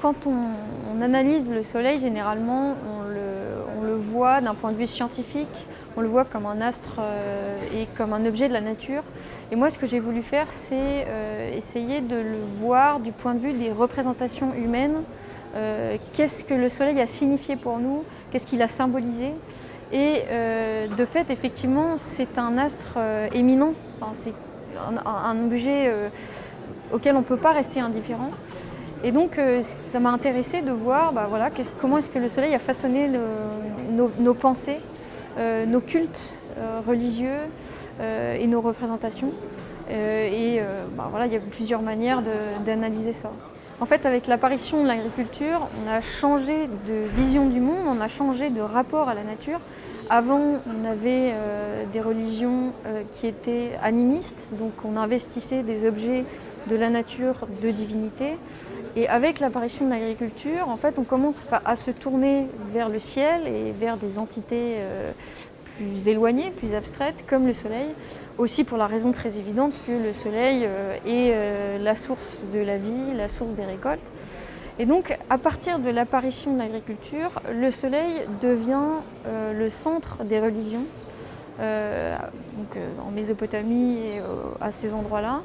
quand on, analyse le Soleil, généralement, on le, voit d'un point de vue scientifique, on le voit comme un astre euh, et comme un objet de la nature. Et moi, ce que j'ai voulu faire, c'est euh, essayer de le voir du point de vue des représentations humaines. Euh, qu'est-ce que le Soleil a signifié pour nous Qu'est-ce qu'il a symbolisé Et de fait, effectivement, c'est un astre éminent. c'est un, objet auquel on ne peut pas rester indifférent. Et donc, euh, ça m'a intéressé de voir bah, voilà, comment est-ce que le soleil a façonné nos, pensées, euh, nos cultes euh, religieux et nos représentations. et bah, voilà, il y a plusieurs manières d'analyser ça. En fait, avec l'apparition de l'agriculture, on a changé de vision du monde, on a changé de rapport à la nature. Avant, on avait euh, des religions euh, qui étaient animistes, donc on investissait des objets de la nature, de divinité. Et avec l'apparition de l'agriculture, en fait, on commence à se tourner vers le ciel et vers des entités euh, plus éloignées, plus abstraites, comme le soleil, aussi pour la raison très évidente que le soleil euh, est euh, la source de la vie, la source des récoltes. Et donc, à partir de l'apparition de l'agriculture, le soleil devient euh, le centre des religions, donc, en Mésopotamie et à ces endroits-là,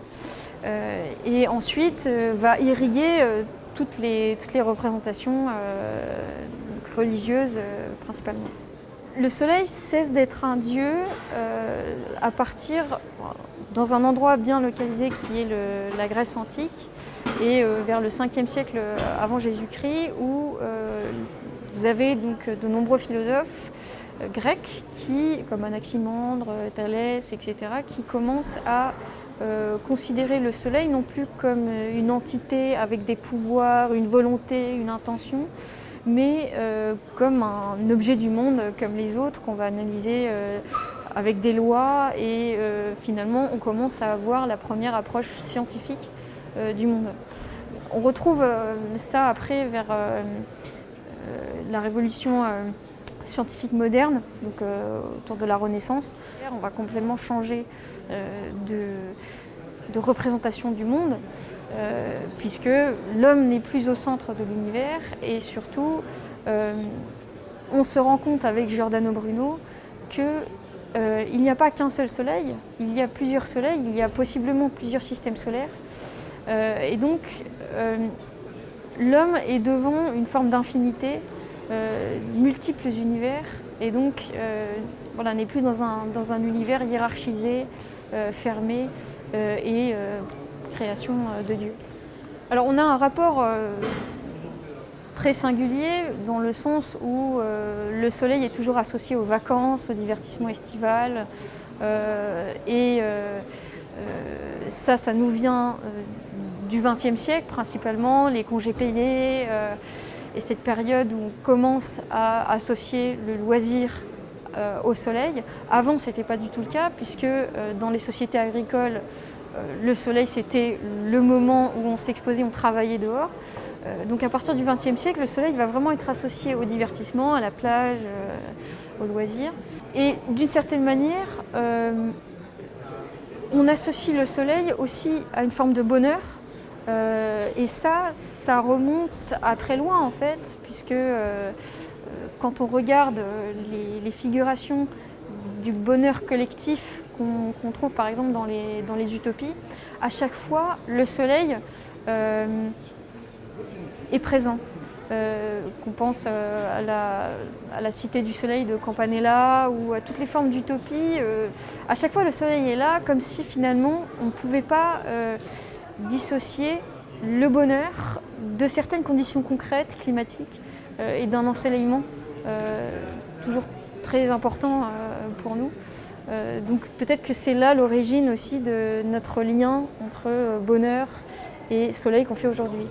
et ensuite va irriguer toutes, les, toutes les représentations religieuses principalement. Le soleil cesse d'être un dieu euh, à partir, dans un endroit bien localisé qui est la Grèce antique, et euh, vers le 5e siècle avant Jésus-Christ, où euh, vous avez donc de nombreux philosophes grecs qui, comme Anaximandre, Thalès, etc., qui commencent à considérer le soleil non plus comme une entité avec des pouvoirs, une volonté, une intention, mais euh, comme un objet du monde comme les autres qu'on va analyser euh, avec des lois et euh, finalement on commence à avoir la première approche scientifique du monde. On retrouve ça après vers la révolution scientifique moderne, donc autour de la Renaissance. On va complètement changer de, de représentation du monde, euh, puisque l'homme n'est plus au centre de l'univers et surtout, euh, on se rend compte avec Giordano Bruno qu'il euh, n'y a pas qu'un seul soleil, il y a plusieurs soleils, il y a possiblement plusieurs systèmes solaires. et donc, l'homme est devant une forme d'infinité, multiples univers, et donc voilà, n'est plus dans un, univers hiérarchisé, fermé, et euh, création euh, de Dieu. Alors on a un rapport très singulier dans le sens où le soleil est toujours associé aux vacances, au divertissement estival. et ça, ça nous vient du XXe siècle principalement, les congés payés et cette période où on commence à associer le loisir euh, au soleil. Avant, ce n'était pas du tout le cas, puisque euh, dans les sociétés agricoles, euh, le soleil, c'était le moment où on s'exposait, on travaillait dehors. donc à partir du XXe siècle, le soleil va vraiment être associé au divertissement, à la plage, au loisir. Et d'une certaine manière, on associe le soleil aussi à une forme de bonheur. et ça, ça remonte à très loin en fait, puisque quand on regarde euh, les, figurations du bonheur collectif qu'on trouve par exemple dans les, utopies, à chaque fois le soleil euh, est présent. Euh, qu'on pense à la, cité du soleil de Campanella ou à toutes les formes d'utopie, à chaque fois le soleil est là comme si finalement on ne pouvait pas dissocier le bonheur de certaines conditions concrètes, climatiques et d'un ensoleillement. Euh, toujours très important euh, pour nous. Euh, donc peut-être que c'est là l'origine aussi de notre lien entre bonheur et soleil qu'on fait aujourd'hui.